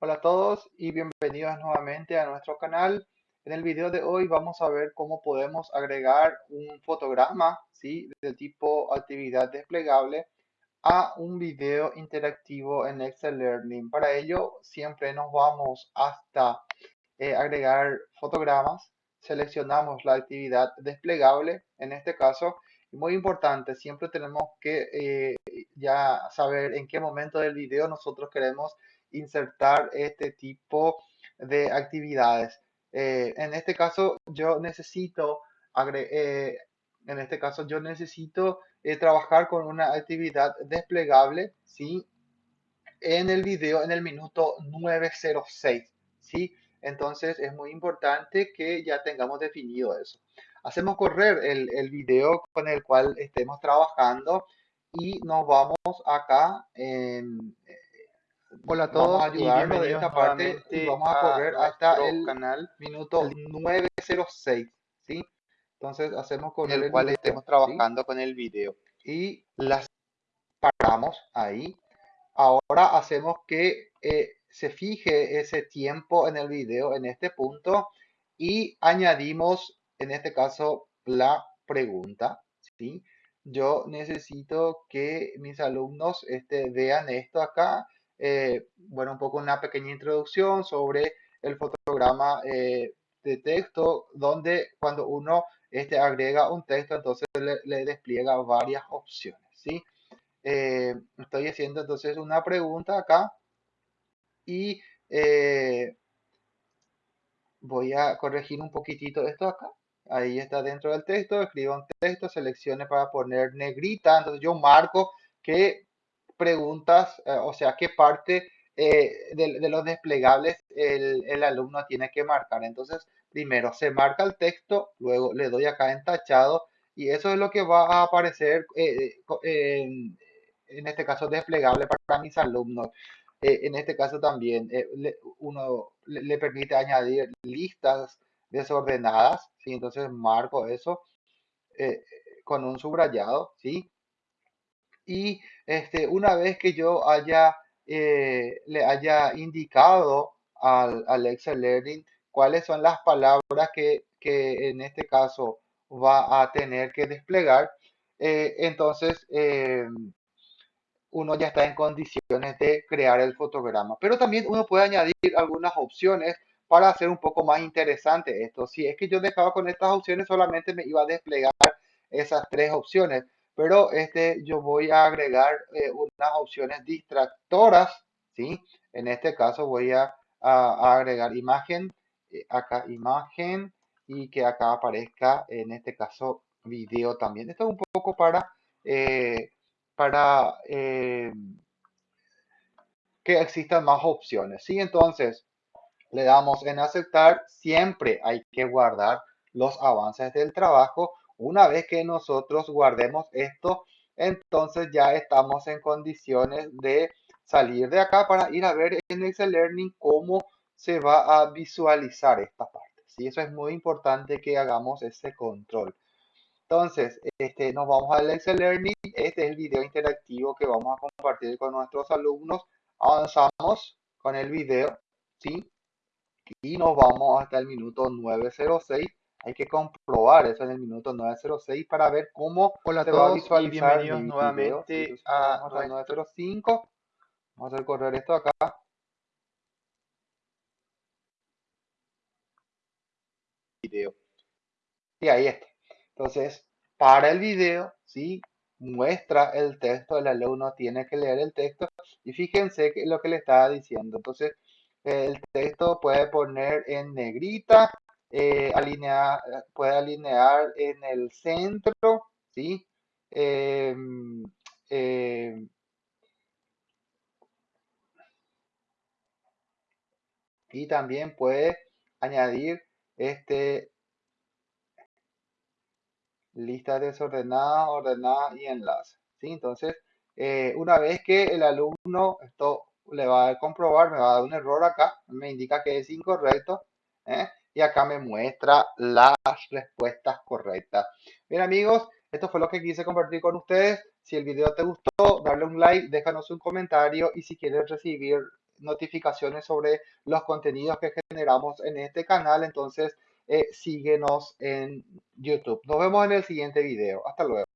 Hola a todos y bienvenidos nuevamente a nuestro canal. En el video de hoy vamos a ver cómo podemos agregar un fotograma ¿sí? del tipo actividad desplegable a un video interactivo en Excel Learning. Para ello siempre nos vamos hasta eh, agregar fotogramas, seleccionamos la actividad desplegable en este caso. Muy importante, siempre tenemos que eh, ya saber en qué momento del video nosotros queremos insertar este tipo de actividades. Eh, en este caso yo necesito, eh, en este caso yo necesito eh, trabajar con una actividad desplegable, ¿sí? En el video en el minuto 906, ¿sí? Entonces es muy importante que ya tengamos definido eso. Hacemos correr el, el video con el cual estemos trabajando y nos vamos acá en, Hola a todos vamos a ayudarnos de esta parte y vamos a correr hasta el canal minuto 906, ¿sí? Entonces hacemos con el, cual estemos trabajando con el video y las paramos ahí. Ahora hacemos que eh, se fije ese tiempo en el video en este punto y añadimos en este caso la pregunta, ¿sí? Yo necesito que mis alumnos este, vean esto acá eh, bueno, un poco una pequeña introducción sobre el fotograma eh, de texto, donde cuando uno este, agrega un texto, entonces le, despliega varias opciones, ¿sí? Eh, estoy haciendo entonces una pregunta acá y voy a corregir un poquitito esto acá. Ahí está dentro del texto, escribo un texto, seleccione para poner negrita, entonces yo marco que preguntas, eh, o sea, qué parte eh, de, los desplegables el, alumno tiene que marcar. Entonces, primero se marca el texto, luego le doy acá en tachado y eso es lo que va a aparecer eh, en, este caso desplegable para mis alumnos. en este caso también uno le, permite añadir listas desordenadas, ¿sí? entonces marco eso con un subrayado, ¿sí? Y este, una vez que yo haya, eh, le haya indicado al, al, Excel Learning cuáles son las palabras que, que, en este caso va a tener que desplegar, eh, entonces eh, uno ya está en condiciones de crear el fotograma. Pero también uno puede añadir algunas opciones para hacer un poco más interesante esto. Si es que yo dejaba con estas opciones, solamente me iba a desplegar esas tres opciones pero este, yo voy a agregar eh, unas opciones distractoras, ¿sí? En este caso voy a, agregar imagen, eh, acá imagen, y que acá aparezca, en este caso, video también. Esto es un poco para, eh, para que existan más opciones, ¿sí? Entonces, le damos en aceptar, siempre hay que guardar los avances del trabajo una vez que nosotros guardemos esto, entonces ya estamos en condiciones de salir de acá para ir a ver en Excel Learning cómo se va a visualizar esta parte. ¿sí? Eso es muy importante que hagamos ese control. Entonces, este, nos vamos al Excel Learning. Este es el video interactivo que vamos a compartir con nuestros alumnos. Avanzamos con el video, ¿sí? Y nos vamos hasta el minuto 906 hay que comprobar eso en el minuto 906 para ver cómo Hola se va a visualizar. Bienvenidos nuevamente a, a 905. Vamos a hacer correr esto acá. Video. Y ahí está. Entonces, para el video, ¿sí? muestra el texto, el alumno tiene que leer el texto y fíjense que lo que le estaba diciendo. Entonces, el texto puede poner en negrita eh, alinear, puede alinear en el centro, ¿sí? Em, em, y también puede añadir este lista desordenada, ordenada y enlace. ¿sí? Entonces, eh, una vez que el alumno, esto le va a comprobar, me va a dar un error acá, me indica que es incorrecto. ¿eh? Y acá me muestra las respuestas correctas. Bien amigos, esto fue lo que quise compartir con ustedes. Si el video te gustó, darle un like, déjanos un comentario y si quieres recibir notificaciones sobre los contenidos que generamos en este canal, entonces eh, síguenos en YouTube. Nos vemos en el siguiente video. Hasta luego.